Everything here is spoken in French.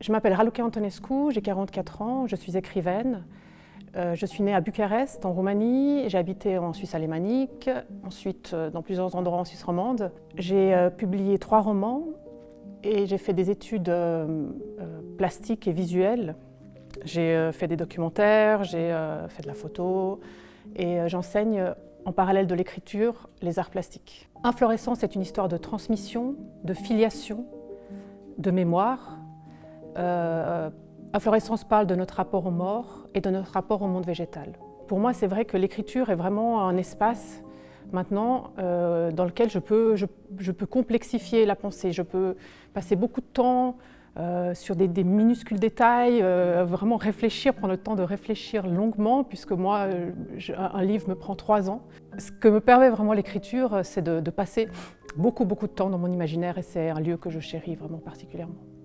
Je m'appelle Raluca Antonescu, j'ai 44 ans, je suis écrivaine. Euh, je suis née à Bucarest, en Roumanie. J'ai habité en Suisse alémanique, ensuite euh, dans plusieurs endroits en Suisse romande. J'ai euh, publié trois romans et j'ai fait des études plastiques et visuelles. J'ai fait des documentaires, j'ai fait de la photo et j'enseigne en parallèle de l'écriture les arts plastiques. Inflorescence est une histoire de transmission, de filiation, de mémoire. Inflorescence parle de notre rapport aux morts et de notre rapport au monde végétal. Pour moi, c'est vrai que l'écriture est vraiment un espace maintenant euh, dans lequel je peux, je, peux, complexifier la pensée. Je peux passer beaucoup de temps euh, sur des, minuscules détails, euh, vraiment réfléchir, prendre le temps de réfléchir longuement, puisque moi, un livre me prend trois ans. Ce que me permet vraiment l'écriture, c'est de passer beaucoup, beaucoup de temps dans mon imaginaire et c'est un lieu que je chéris vraiment particulièrement.